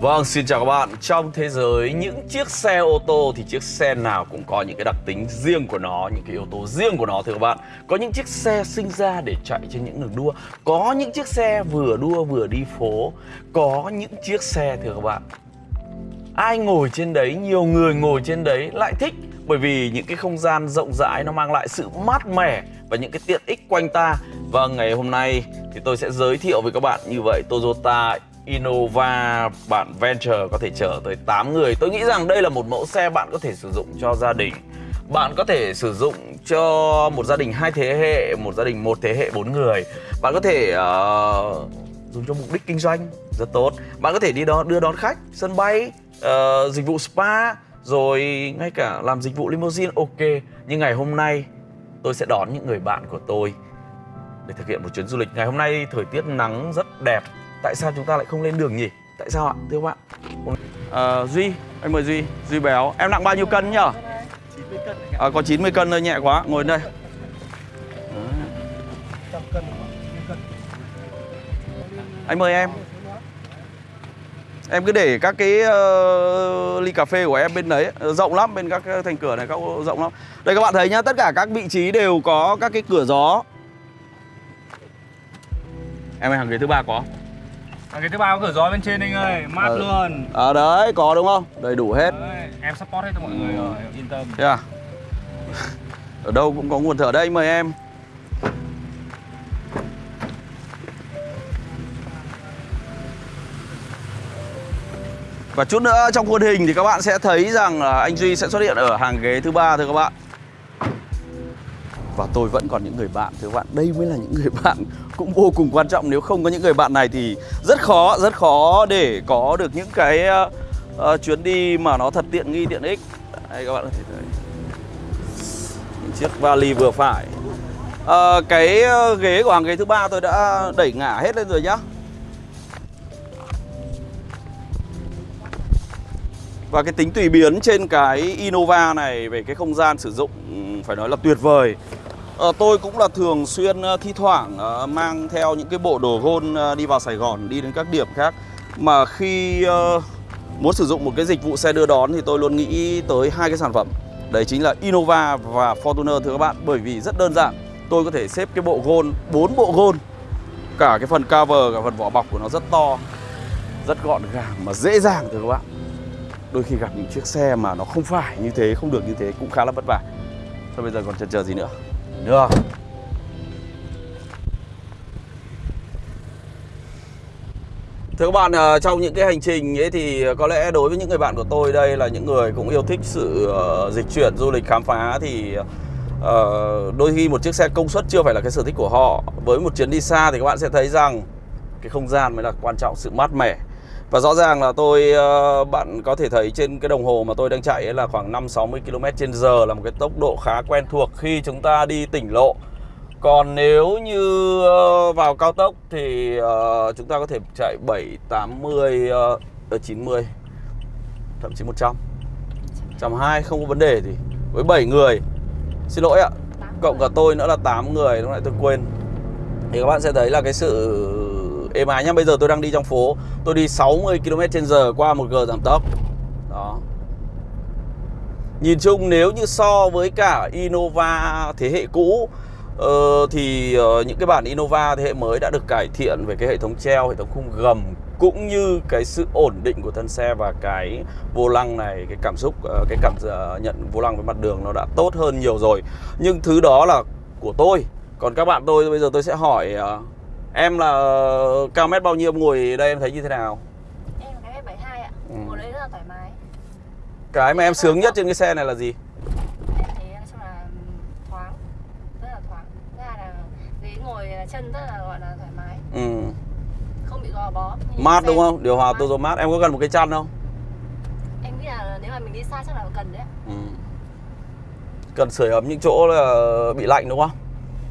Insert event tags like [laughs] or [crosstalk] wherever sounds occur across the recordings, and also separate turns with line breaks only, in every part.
Vâng, xin chào các bạn. Trong thế giới những chiếc xe ô tô thì chiếc xe nào cũng có những cái đặc tính riêng của nó, những cái yếu tố riêng của nó thưa các bạn. Có những chiếc xe sinh ra để chạy trên những đường đua, có những chiếc xe vừa đua vừa đi phố, có những chiếc xe thưa các bạn. Ai ngồi trên đấy, nhiều người ngồi trên đấy lại thích bởi vì những cái không gian rộng rãi nó mang lại sự mát mẻ và những cái tiện ích quanh ta. Và ngày hôm nay thì tôi sẽ giới thiệu với các bạn như vậy Toyota Innova bản Venture có thể chở tới 8 người. Tôi nghĩ rằng đây là một mẫu xe bạn có thể sử dụng cho gia đình. Bạn có thể sử dụng cho một gia đình hai thế hệ, một gia đình một thế hệ bốn người. Bạn có thể uh, dùng cho mục đích kinh doanh rất tốt. Bạn có thể đi đó đưa đón khách, sân bay, uh, dịch vụ spa Rồi ngay cả làm dịch vụ limousine ok. Nhưng ngày hôm nay tôi sẽ đón những người bạn của tôi để thực hiện một chuyến du lịch. Ngày hôm nay thời tiết nắng rất đẹp tại sao chúng ta lại không lên đường nhỉ? Tại sao ạ thưa các bạn? À, duy anh mời duy. Duy béo. Em nặng bao nhiêu cân nhở 90 ờ, cân à, có 90 cân thôi nhẹ quá. Ngồi đây. Anh mời em. Em cứ để các cái uh, ly cà phê của em bên đấy. Rộng lắm, bên các thành cửa này các rộng lắm. Đây các bạn thấy nhá, tất cả các vị trí đều có các cái cửa gió. Em ơi, hàng ghế thứ ba có.
À, cái thứ ba có cửa gió bên trên anh ơi, mát ờ. luôn.
À đấy, có đúng không? Đầy đủ hết.
Đấy, em support hết cho mọi người rồi, yên tâm.
Thế à? [laughs] Ở đâu cũng có nguồn thở đây, mời em. Và chút nữa trong khuôn hình thì các bạn sẽ thấy rằng là anh Duy sẽ xuất hiện ở hàng ghế thứ ba thưa các bạn. Và tôi vẫn còn những người bạn thưa các bạn. Đây mới là những người bạn cũng vô cùng quan trọng. Nếu không có những người bạn này thì rất khó Rất khó để có được những cái uh, chuyến đi mà nó thật tiện nghi tiện ích. Đây các bạn có thể thấy. Những chiếc vali vừa phải. Uh, Cái ghế của hàng ghế thứ ba tôi đã đẩy ngả hết lên rồi nhá. Và cái tính tùy biến trên cái Innova này về cái không gian sử dụng phải nói là tuyệt vời. À, Tôi cũng là thường xuyên ờ, thi thoảng à, mang theo những cái bộ đồ gôn à, đi vào Sài Gòn, đi đến các điểm khác. Mà khi à, muốn sử dụng một cái dịch vụ xe đưa đón thì tôi luôn nghĩ tới hai cái sản phẩm. Đấy chính là Innova và Fortuner thưa các bạn Bởi vì rất đơn giản. Tôi có thể xếp cái bộ gôn, bốn bộ gôn Cả cái phần cover, cả phần vỏ bọc của nó rất to Rất gọn gàng mà dễ dàng thưa các bạn. Đôi khi gặp những chiếc xe mà nó không phải như thế, không được như thế cũng khá là vất vả Thôi bây giờ còn chần chờ gì nữa Được Thưa các bạn, ờ, trong những cái hành trình ấy thì có lẽ đối với những người bạn của tôi đây là những người cũng yêu thích sự ờ, dịch chuyển, du lịch, khám phá thì ờ, đôi khi một chiếc xe công suất chưa phải là cái sở thích của họ. Với một chuyến đi xa thì các bạn sẽ thấy rằng cái không gian mới là quan trọng, sự mát mẻ. Và rõ ràng là tôi uh, bạn có thể thấy trên cái đồng hồ mà tôi đang chạy là khoảng 5-60 km trên giờ là một cái tốc độ khá quen thuộc khi chúng ta đi tỉnh lộ. Còn nếu như uh, vào cao tốc thì uh, chúng ta có thể chạy 7, 80, uh, 90 thậm chí 100 120 không có vấn đề gì. Với 7 người. Xin lỗi ạ. Cộng cả tôi nữa là 8 người Lúc nãy tôi quên. Thì các bạn sẽ thấy là cái sự êm ái nhá Bây giờ tôi đang đi trong phố. Tôi đi 60 km h qua một gờ giảm tốc. Đó. Nhìn chung nếu như so với cả Innova thế hệ cũ uh, Thì uh, những cái bản Innova thế hệ mới đã được cải thiện về cái hệ thống treo, hệ thống khung gầm Cũng như cái sự ổn định của thân xe và cái vô lăng này Cái cảm xúc, uh, cái cảm uh, nhận vô lăng với mặt đường nó đã tốt hơn nhiều rồi. Nhưng thứ đó là của tôi. Còn các bạn tôi bây giờ tôi sẽ hỏi uh, Em là cao mét bao nhiêu ngồi đây em thấy như thế nào?
Em là cái mét 72 ạ. Ừ. Ngồi đấy rất là thoải mái.
Cái mà em sướng nhất trên cái xe này là gì?
Em thấy nói chung là thoáng, rất là thoáng. Thứ hai là ghế ngồi chân rất là gọi là thoải mái. Ừ. Không bị gò bó.
Mát đúng không? Điều hòa Tozo mát. Em có cần một cái chăn không?
Em nghĩ là nếu mà mình đi xa chắc là cần đấy. Ừ.
Cần sưởi ấm những chỗ là bị lạnh đúng không?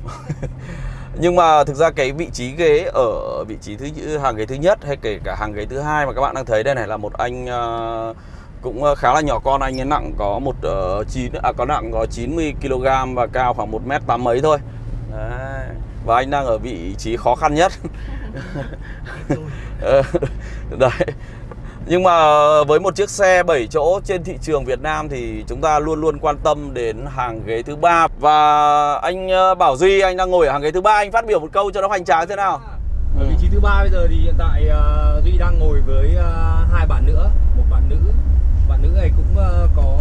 [laughs] nhưng mà thực ra cái vị trí ghế ở vị trí thứ hàng ghế thứ nhất hay kể cả hàng ghế thứ hai mà các bạn đang thấy đây này là một anh uh, cũng khá là nhỏ con anh ấy nặng có một uh, chín à có nặng có 90 kg và cao khoảng một mét tám mấy thôi. Đấy. và anh đang ở vị trí khó khăn nhất. [laughs] Ờ, [laughs] đấy Nhưng mà với một chiếc xe 7 chỗ trên thị trường Việt Nam thì chúng ta luôn luôn quan tâm đến hàng ghế thứ ba và anh ờ, Bảo Duy anh đang ngồi ở hàng ghế thứ ba anh phát biểu một câu cho nó hoành tráng thế nào?
Ở vị trí thứ ba bây giờ thì hiện tại uh, Duy đang ngồi với uh, hai bạn nữa, một bạn nữ. Bạn nữ này cũng uh, có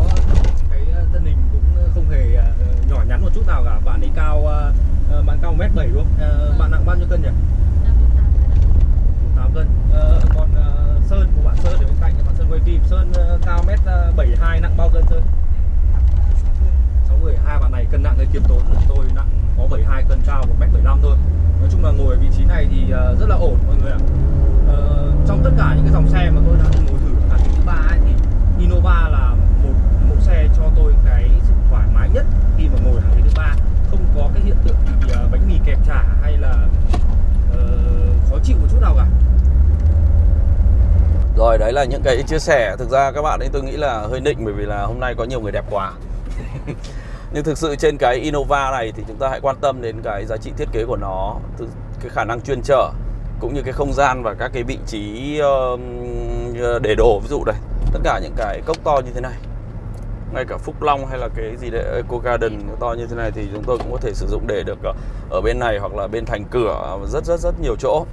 cái thân hình cũng không hề uh, nhỏ nhắn một chút nào cả. Bạn ấy cao uh, bạn cao 1m7 đúng không? Uh, bạn nặng bao nhiêu cân nhỉ? 8 cân. Uh, còn uh, Sơn, của bạn Sơn ở bên cạnh, bạn Sơn quay phim. Sơn ờ, cao mét ờ, 72 nặng bao cân Sơn? 60. Hai bạn này cân nặng hơi kiêm tốn. Tôi nặng có 72 cân cao 1m75 thôi nói chung là ngồi ở vị trí này thì ờ, rất là ổn mọi người ạ ờ, trong tất cả những cái dòng xe mà tôi đã từng ngồi thử hàng thứ ba ấy, thì Innova là một mẫu xe cho tôi cái sự thoải mái nhất khi mà ngồi hàng ghế thứ ba không có cái hiện tượng bị bánh mì kẹp chả hay là uh, khó chịu một chút nào cả
rồi, đấy là những cái chia sẻ. Thực ra các bạn ấy, tôi nghĩ là hơi nịnh bởi vì là hôm nay có nhiều người đẹp quá. [laughs] Nhưng thực sự trên cái Innova này thì chúng ta hãy quan tâm đến cái giá trị thiết kế của nó cái khả năng chuyên trở, cũng như cái không gian và các cái vị trí ờ, để đồ. Ví dụ đây, tất cả những cái cốc to như thế này, ngay cả Phúc Long hay là cái gì đấy ờ, Eco Garden to như thế này thì chúng tôi cũng có thể sử dụng để được ờ, ở bên này hoặc là bên thành cửa rất rất rất nhiều chỗ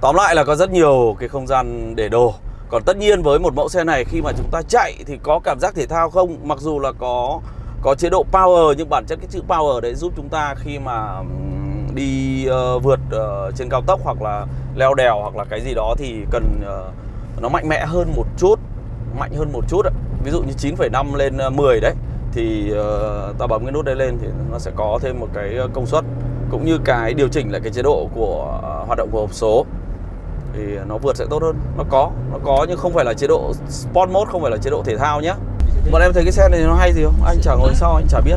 tóm lại là có rất nhiều cái không gian để đồ. Còn tất nhiên với một mẫu xe này khi mà chúng ta chạy thì có cảm giác thể thao không? Mặc dù là có có chế độ power nhưng bản chất cái chữ power đấy giúp chúng ta khi mà đi uh, vượt uh, trên cao tốc hoặc là leo đèo hoặc là cái gì đó thì cần uh, nó mạnh mẽ hơn một chút mạnh hơn một chút ạ. ví dụ như 9,5 lên 10 đấy thì uh, ta bấm cái nút đấy lên thì nó sẽ có thêm một cái công suất cũng như cái điều chỉnh lại cái chế độ của uh, hoạt động của hộp số thì nó vượt sẽ tốt hơn. Nó có nó có nhưng không phải là chế độ sport mode không phải là chế độ thể thao nhé Bọn em thấy cái xe này nó hay gì không? Anh chả ngồi sau anh chả biết.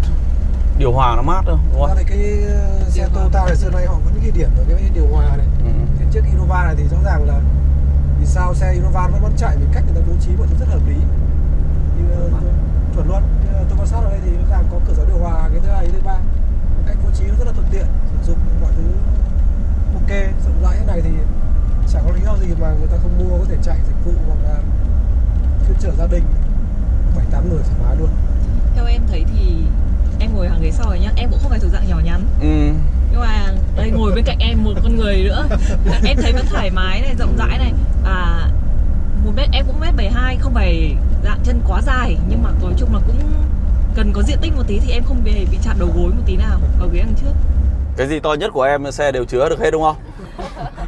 Điều hòa nó mát đâu đúng không?
này cái ờ, xe Toyota này xưa nay họ những cái điểm ở cái điều hòa này. Ừ. Thế trước Innova này thì rõ ràng là Vì sao xe Innova vẫn vẫn chạy vì cách người ta bố trí mọi thứ rất hợp lý. Nhưng uh, chuẩn luôn. Tôi quan sát ở đây thì rõ ràng có cửa gió điều hòa cái thứ hai thứ ba. Cách bố trí nó rất là thuận tiện sử dụng mọi thứ ok rộng rãi này thì chẳng có lý do gì mà người ta không mua có thể chạy dịch vụ hoặc là chuyên chở gia đình bảy tám người thoải mái luôn.
Theo em thấy thì em ngồi hàng ghế sau rồi nhá em cũng không phải thuộc dạng nhỏ nhắn. Ừ. nhưng mà đây ngồi bên cạnh em một con người nữa. [laughs] Em thấy vẫn thoải mái này rộng rãi này. Và một mét em cũng mét bảy hai không phải dạng chân quá dài. Nhưng mà nói chung là cũng cần có diện tích một tí thì em không bị bị chạm đầu gối một tí nào ở ghế đằng trước.
Cái gì to nhất của em xe đều chứa được hết đúng không [laughs]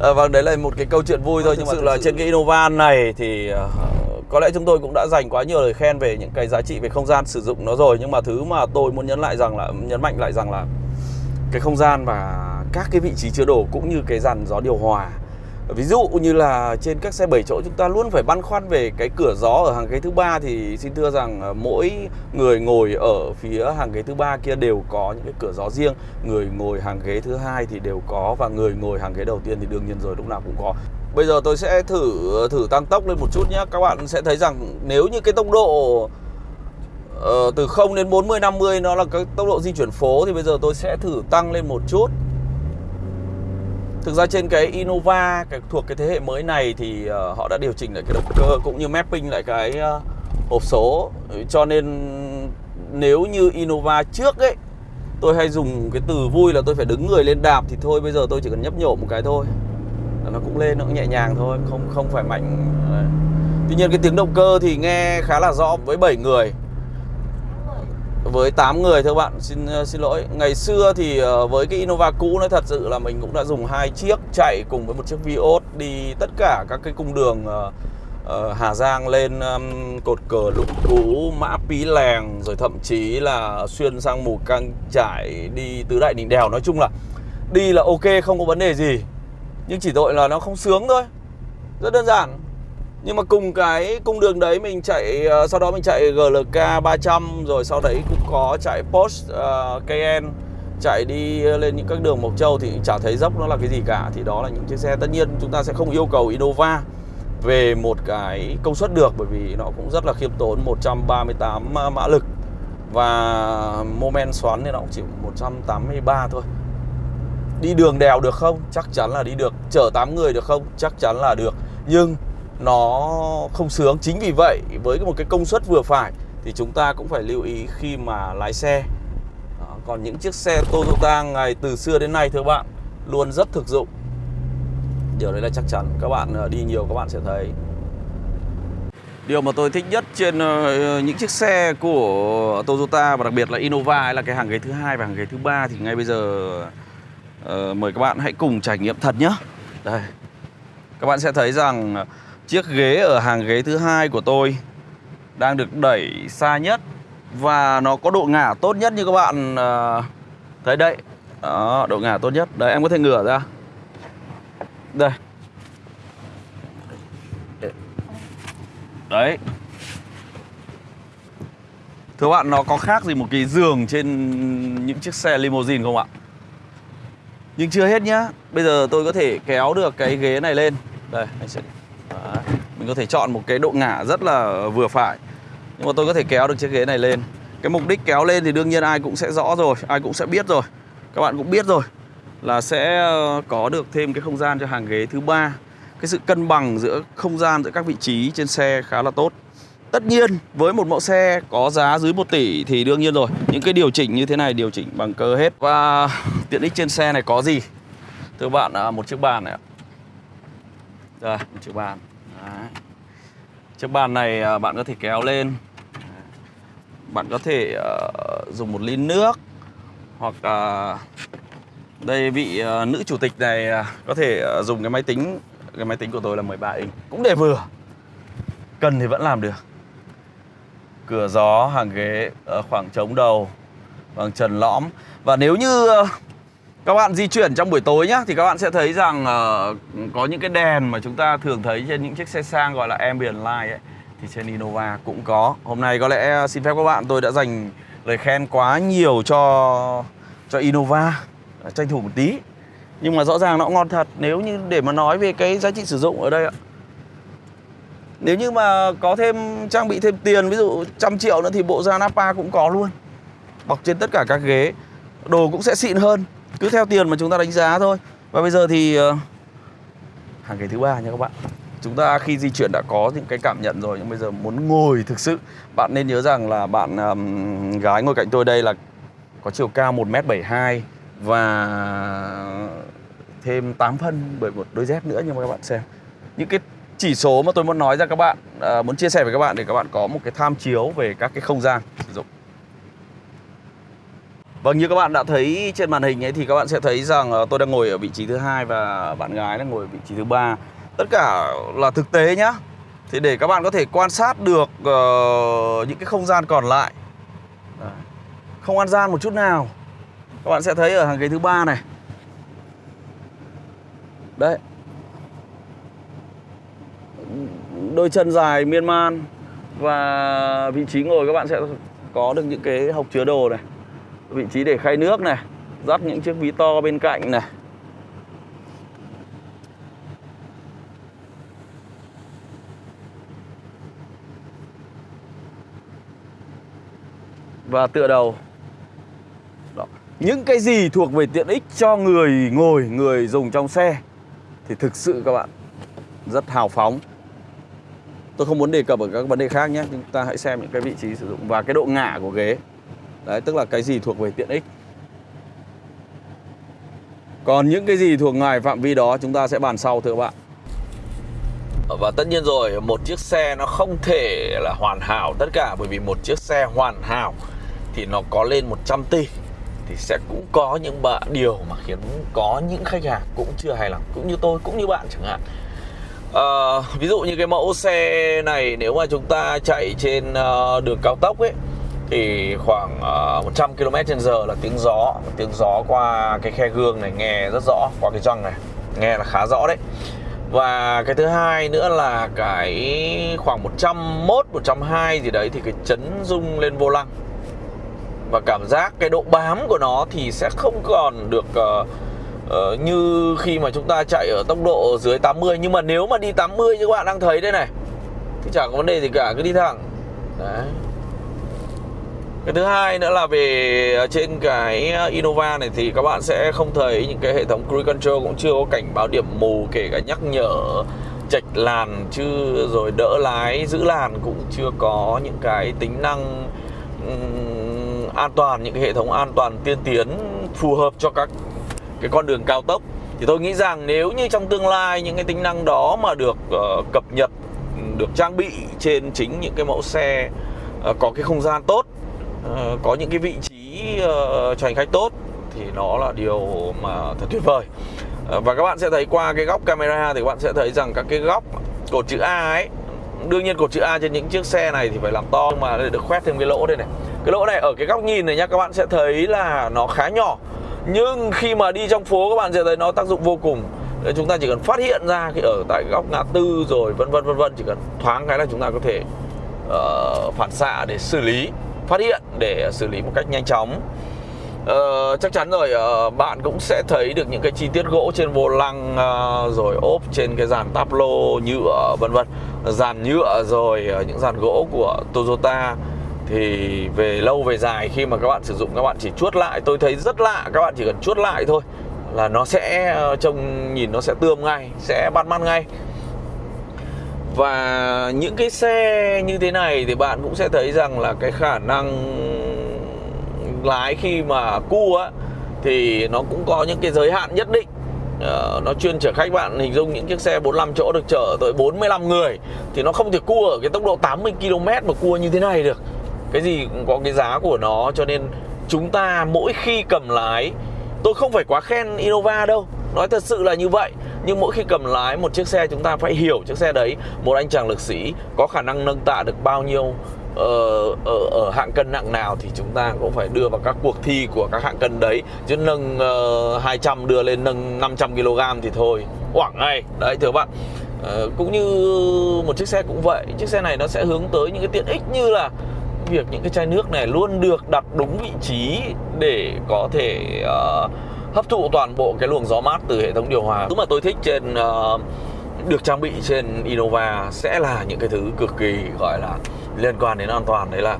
à, vâng đấy là một cái câu chuyện vui thôi. Nhưng mà thực sự là trên cái Innova này thì uh, có lẽ chúng tôi cũng đã dành quá nhiều lời khen về những cái giá trị về không gian sử dụng nó rồi. Nhưng mà thứ mà tôi muốn nhấn lại rằng là nhấn mạnh lại rằng là cái không gian và các cái vị trí chứa đồ cũng như cái dàn gió điều hòa ví dụ như là trên các xe 7 chỗ chúng ta luôn phải băn khoăn về cái cửa gió ở hàng ghế thứ ba thì xin thưa rằng ờ, mỗi người ngồi ở phía hàng ghế thứ ba kia đều có những cái cửa gió riêng. Người ngồi hàng ghế thứ hai thì đều có và người ngồi hàng ghế đầu tiên thì đương nhiên rồi lúc nào cũng có. Bây giờ tôi sẽ thử ờ, thử tăng tốc lên một chút nhé Các bạn sẽ thấy rằng nếu như cái tốc độ uh, từ 0 đến 40 50 nó là cái tốc độ di chuyển phố thì bây giờ tôi sẽ thử tăng lên một chút. Thực ra trên cái Innova cái thuộc cái thế hệ mới này thì uh, họ đã điều chỉnh lại cái động cơ cũng như mapping lại cái uh, hộp số. Ừ, cho nên nếu như Innova trước ấy tôi hay dùng cái từ vui là tôi phải đứng người lên đạp thì thôi bây giờ tôi chỉ cần nhấp nhổ một cái thôi. Nó cũng lên nó cũng nhẹ nhàng thôi không không phải mạnh. Đấy. tuy nhiên cái tiếng động cơ thì nghe khá là rõ với 7 người với 8 người thưa bạn xin ờ, xin lỗi. Ngày xưa thì ờ, với cái Innova cũ nó thật sự là mình cũng đã dùng hai chiếc chạy cùng với một chiếc Vios đi tất cả các cái cung đường ờ, Hà Giang lên um, cột cờ lục Cú mã pí lèng rồi thậm chí là xuyên sang mù căng trải đi tứ đại đỉnh đèo. Nói chung là đi là ok không có vấn đề gì. Nhưng chỉ tội là nó không sướng thôi. Rất đơn giản. Nhưng mà cùng cái cung đường đấy mình chạy ờ, Sau đó mình chạy GLK 300 Rồi sau đấy cũng có chạy Porsche uh, Cayenne Chạy đi lên những các đường Mộc Châu Thì chả thấy dốc nó là cái gì cả. Thì đó là những chiếc xe. Tất nhiên chúng ta sẽ không yêu cầu Innova Về một cái công suất được Bởi vì nó cũng rất là khiêm tốn 138 ờ, mã lực. Và moment xoắn thì nó cũng chỉ 183 thôi. Đi đường đèo được không? Chắc chắn là đi được. Chở 8 người được không? Chắc chắn là được. Nhưng nó không sướng chính vì vậy với một cái công suất vừa phải thì chúng ta cũng phải lưu ý khi mà lái xe Đó, còn những chiếc xe Toyota ngày từ xưa đến nay thưa bạn luôn rất thực dụng điều đấy là chắc chắn các bạn ờ, đi nhiều các bạn sẽ thấy Điều mà tôi thích nhất trên ờ, những chiếc xe của Toyota và đặc biệt là Innova là cái hàng ghế thứ hai và hàng ghế thứ ba thì ngay bây giờ uh, mời các bạn hãy cùng trải nghiệm thật nhé. Đây. Các bạn sẽ thấy rằng chiếc ghế ở hàng ghế thứ hai của tôi đang được đẩy xa nhất và nó có độ ngả tốt nhất như các bạn ờ, thấy đây. Đó, độ ngả tốt nhất. Đấy em có thể ngửa ra. Đây. Đấy Thưa bạn nó có khác gì một cái giường trên những chiếc xe limousine không ạ? Nhưng chưa hết nhá Bây giờ tôi có thể kéo được cái ghế này lên Đây anh sẽ Đấy. Mình có thể chọn một cái độ ngả rất là vừa phải. Nhưng mà tôi có thể kéo được chiếc ghế này lên. Cái mục đích kéo lên thì đương nhiên ai cũng sẽ rõ rồi, Ai cũng sẽ biết rồi. Các bạn cũng biết rồi Là sẽ ờ, có được thêm cái không gian cho hàng ghế thứ ba. Cái sự cân bằng giữa không gian, giữa các vị trí trên xe khá là tốt. Tất nhiên, với một mẫu xe có giá dưới 1 tỷ thì đương nhiên rồi. Những cái điều chỉnh như thế này, điều chỉnh bằng cơ hết. Và [laughs] tiện ích trên xe này có gì? Thưa bạn à, một chiếc bàn này ạ. Rồi một chiếc bàn. Đấy. Chiếc bàn này à, bạn có thể kéo lên. Bạn có thể uh, dùng một ly nước Hoặc uh, đây vị uh, nữ chủ tịch này uh, có thể uh, dùng cái máy tính cái máy tính của tôi là 13 inch cũng để vừa. Cần thì vẫn làm được. Cửa gió hàng ghế uh, khoảng trống đầu bằng trần lõm. Và nếu như uh, các bạn di chuyển trong buổi tối nhá thì các bạn sẽ thấy rằng uh, có những cái đèn mà chúng ta thường thấy trên những chiếc xe sang gọi là ambient light ấy thì trên Innova cũng có. Hôm nay có lẽ ờ, xin phép các bạn tôi đã dành lời khen quá nhiều cho cho Innova. Ờ, tranh thủ một tí. Nhưng mà rõ ràng nó ngon thật Nếu như để mà nói về cái giá trị sử dụng ở đây ạ. Nếu như mà có thêm trang bị thêm tiền Ví dụ trăm triệu nữa thì bộ da Napa cũng có luôn. Bọc trên tất cả các ghế. Đồ cũng sẽ xịn hơn. Cứ theo tiền mà chúng ta đánh giá thôi. Và bây giờ thì ờ, Hàng ghế thứ ba nha các bạn. Chúng ta khi di chuyển đã có những cái cảm nhận rồi Nhưng bây giờ muốn ngồi thực sự Bạn nên nhớ rằng là bạn um, gái ngồi cạnh tôi đây là Có chiều cao 1m72 và thêm 8 phân bởi một đôi dép nữa nhưng mà các bạn xem. Những cái chỉ số mà tôi muốn nói ra các bạn uh, muốn chia sẻ với các bạn để các bạn có một cái tham chiếu về các cái không gian sử dụng. Vâng như các bạn đã thấy trên màn hình ấy thì các bạn sẽ thấy rằng ờ, tôi đang ngồi ở vị trí thứ hai và bạn gái đang ngồi ở vị trí thứ ba. Tất cả là thực tế nhá. Thì để các bạn có thể quan sát được uh, những cái không gian còn lại. Không ăn gian một chút nào. Các bạn sẽ thấy ở hàng ghế thứ ba này. Đấy. Đôi chân dài miên man. Và vị trí ngồi các bạn sẽ có được những cái hộc chứa đồ này vị trí để khay nước này dắt những chiếc ví to bên cạnh này. Và tựa đầu. Những cái gì thuộc về tiện ích cho người ngồi, người dùng trong xe Thì thực sự các bạn rất hào phóng. Tôi không muốn đề cập ở các vấn đề khác nhé Chúng ta hãy xem những cái vị trí sử dụng và cái độ ngả của ghế. Đấy, tức là cái gì thuộc về tiện ích. Còn những cái gì thuộc ngoài phạm vi đó chúng ta sẽ bàn sau thưa các bạn. Và tất nhiên rồi, một chiếc xe nó không thể là hoàn hảo tất cả Bởi vì một chiếc xe hoàn hảo thì nó có lên 100 tỷ thì sẽ cũng có những bạn điều mà khiến có những khách hàng cũng chưa hài lòng cũng như tôi cũng như bạn chẳng hạn. À, ví dụ như cái mẫu xe này nếu mà chúng ta chạy trên uh, đường cao tốc ấy thì khoảng uh, 100 km h là tiếng gió. Tiếng gió qua cái khe gương này nghe rất rõ qua cái răng này nghe là khá rõ đấy. Và cái thứ hai nữa là cái khoảng 101, 102 gì đấy thì cái chấn rung lên vô lăng. Và cảm giác cái độ bám của nó thì sẽ không còn được uh, uh, như khi mà chúng ta chạy ở tốc độ dưới 80 nhưng mà nếu mà đi 80 như các bạn đang thấy đây này thì chẳng có vấn đề gì cả cứ đi thẳng. Đấy cái thứ hai nữa là về ờ, trên cái ờ, Innova này thì các bạn sẽ không thấy những cái hệ thống cruise control cũng chưa có cảnh báo điểm mù kể cả nhắc nhở chạch làn chứ rồi đỡ lái giữ làn cũng chưa có những cái tính năng um, an toàn những cái hệ thống an toàn tiên tiến phù hợp cho các cái con đường cao tốc. Thì tôi nghĩ rằng nếu như trong tương lai những cái tính năng đó mà được uh, cập nhật được trang bị trên chính những cái mẫu xe uh, có cái không gian tốt uh, có những cái vị trí uh, cho hành khách tốt thì nó là điều mà thật tuyệt vời. Uh, và các bạn sẽ thấy qua cái góc camera thì các bạn sẽ thấy rằng các cái góc cột chữ A ấy đương nhiên cột chữ A trên những chiếc xe này thì phải làm to nhưng mà để được khoét thêm cái lỗ đây này. Cái lỗ này ở cái góc nhìn này nhá các bạn sẽ thấy là nó khá nhỏ. Nhưng khi mà đi trong phố các bạn sẽ thấy nó tác dụng vô cùng. Đấy, chúng ta chỉ cần phát hiện ra khi ở tại góc ngã tư rồi vân vân vân vân chỉ cần thoáng cái là chúng ta có thể uh, phản xạ để xử lý phát hiện để xử lý một cách nhanh chóng. Uh, chắc chắn rồi uh, bạn cũng sẽ thấy được những cái chi tiết gỗ trên vô lăng uh, rồi ốp trên cái dàn táp lô nhựa vân vân. Dàn nhựa rồi uh, những dàn gỗ của Toyota. Thì về lâu về dài khi mà các bạn sử dụng các bạn chỉ chuốt lại. Tôi thấy rất lạ các bạn chỉ cần chuốt lại thôi là nó sẽ trông nhìn nó sẽ tươm ngay sẽ bắt mắt ngay và những cái xe như thế này thì bạn cũng sẽ thấy rằng là cái khả năng lái khi mà cua á thì nó cũng có những cái giới hạn nhất định. Uh, nó chuyên chở khách bạn hình dung những chiếc xe 45 chỗ được chở tới 45 người thì nó không thể cua ở cái tốc độ 80 km mà cua như thế này được. Cái gì cũng có cái giá của nó cho nên chúng ta mỗi khi cầm lái tôi không phải quá khen Innova đâu nói thật sự là như vậy nhưng mỗi khi cầm lái một chiếc xe chúng ta phải hiểu chiếc xe đấy một anh chàng lực sĩ có khả năng nâng tạ được bao nhiêu ở, ở, ở hạng cân nặng nào thì chúng ta cũng phải đưa vào các cuộc thi của các hạng cân đấy. Chứ nâng ờ, uh, 200 đưa lên nâng 500 kg thì thôi quảng ngay. Đấy thưa bạn. Uh, cũng như một chiếc xe cũng vậy chiếc xe này nó sẽ hướng tới những cái tiện ích như là việc những cái chai nước này luôn được đặt đúng vị trí để có thể uh, hấp thụ toàn bộ cái luồng gió mát từ hệ thống điều hòa. Thứ mà tôi thích trên uh, được trang bị trên Innova sẽ là những cái thứ cực kỳ gọi là liên quan đến an toàn. Đấy là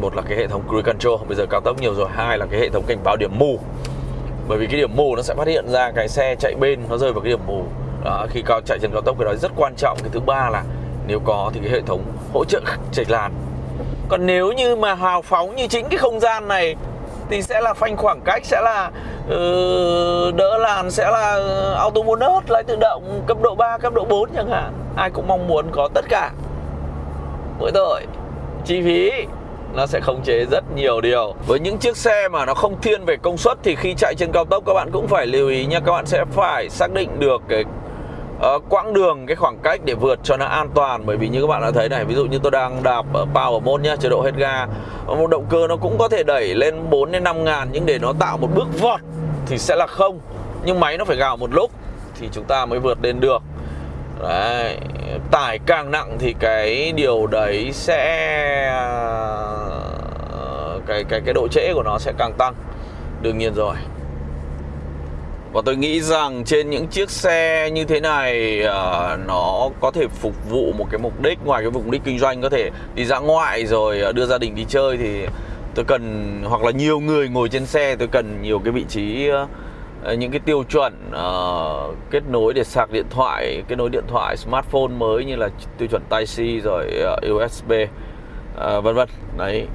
một là cái hệ thống cruise control bây giờ cao tốc nhiều rồi. Hai là cái hệ thống cảnh báo điểm mù. Bởi vì cái điểm mù nó sẽ phát hiện ra cái xe chạy bên nó rơi vào cái điểm mù. Đó, khi cao chạy trên cao tốc cái đó rất quan trọng. Cái thứ ba là nếu có thì cái hệ thống hỗ trợ chệch làn. Còn nếu như mà hào phóng như chính cái không gian này thì sẽ là phanh khoảng cách sẽ là uh, đỡ làn sẽ là ừ, auto bonus lái tự động cấp độ 3 cấp độ 4 chẳng hạn. Ai cũng mong muốn có tất cả. Mỗi tội chi phí nó sẽ khống chế rất nhiều điều. Với những chiếc xe mà nó không thiên về công suất thì khi chạy trên cao tốc các bạn cũng phải lưu ý nha. Các bạn sẽ phải xác định được cái uh, quãng đường cái khoảng cách để vượt cho nó an toàn bởi vì như các bạn đã thấy này ví dụ như tôi đang đạp ở power mode nhá chế độ hết ga. Một động cơ nó cũng có thể đẩy lên 4 đến 5 ngàn nhưng để nó tạo một bước vọt thì sẽ là không. Nhưng máy nó phải gào một lúc thì chúng ta mới vượt lên được. Đấy tải càng nặng thì cái điều đấy sẽ ờ, cái cái cái độ trễ của nó sẽ càng tăng. Đương nhiên rồi và tôi nghĩ rằng trên những chiếc xe như thế này uh, nó có thể phục vụ một cái mục đích ngoài cái mục đích kinh doanh có thể đi ra ngoại rồi à, đưa gia đình đi chơi thì tôi cần hoặc là nhiều người ngồi trên xe tôi cần nhiều cái vị trí uh, những cái tiêu chuẩn uh, kết nối để sạc điện thoại kết nối điện thoại smartphone mới như là tiêu chuẩn Type C rồi uh, USB uh, vân vân. Đấy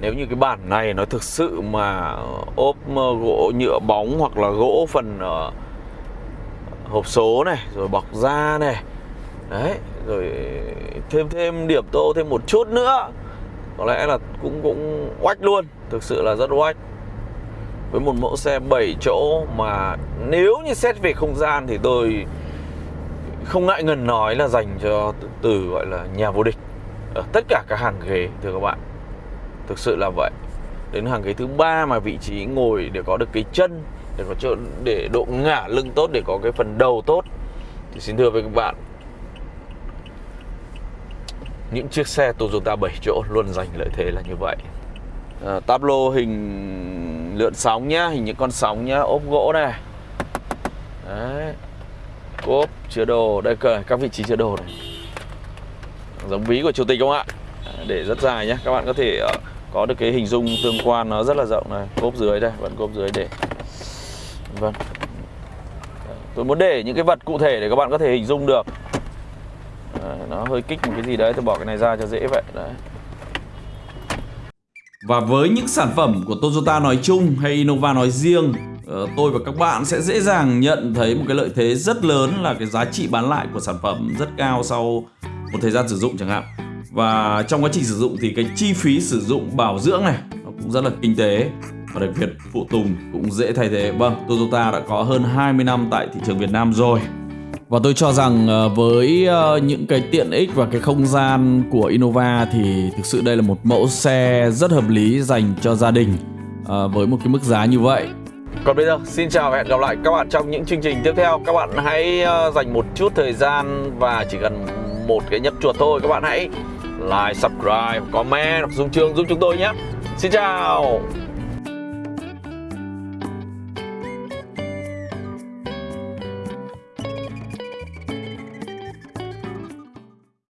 nếu như cái bản này nó thực sự mà ờ, ốp ờ, gỗ nhựa bóng hoặc là gỗ phần uh, hộp số này rồi bọc da này đấy rồi thêm thêm điểm tô thêm một chút nữa có lẽ là cũng cũng oách luôn thực sự là rất oách. Với một mẫu xe 7 chỗ mà nếu như xét về không gian thì tôi không ngại ngần nói là dành cho từ, từ gọi là nhà vô địch ở tất cả các hàng ghế thưa các bạn thực sự là vậy. Đến hàng ghế thứ ba mà vị trí ngồi để có được cái chân để có chỗ để độ ngả lưng tốt để có cái phần đầu tốt thì xin thưa với các bạn những chiếc xe Toyota 7 chỗ luôn giành lợi thế là như vậy. À, Tablo hình lượn sóng nhá hình những con sóng nhá ốp gỗ này. Đấy. Cốp chứa đồ đây cơ các vị trí chứa đồ này. Giống ví của chủ tịch không ạ? Để rất dài nhé các bạn có thể uh, có được cái hình dung tương quan nó rất là rộng này. Cốp dưới đây, vẫn cốp dưới để vâng. Tôi muốn để những cái vật cụ thể để các bạn có thể hình dung được. Nó hơi kích một cái gì đấy, tôi bỏ cái này ra cho dễ vậy. Đấy. Và với những sản phẩm của Toyota nói chung hay Innova nói riêng ờ, tôi và các bạn sẽ dễ dàng nhận thấy một cái lợi thế rất lớn là cái giá trị bán lại của sản phẩm rất cao sau một thời gian sử dụng chẳng hạn và trong quá trình sử dụng thì cái chi phí sử dụng bảo dưỡng này, nó cũng rất là kinh tế và đặc biệt phụ tùng cũng dễ thay thế vâng Toyota đã có hơn 20 năm tại thị trường Việt Nam rồi và tôi cho rằng ờ, với ờ, những cái tiện ích và cái không gian của Innova thì thực sự đây là một mẫu xe rất hợp lý dành cho gia đình ờ, với một cái mức giá như vậy. Còn bây giờ, xin chào và hẹn gặp lại các bạn trong những chương trình tiếp theo. Các bạn hãy dành một chút thời gian và chỉ cần một cái nhấp chuột thôi các bạn hãy like, subscribe, comment hoặc dùng chương giúp chúng tôi nhé. Xin chào.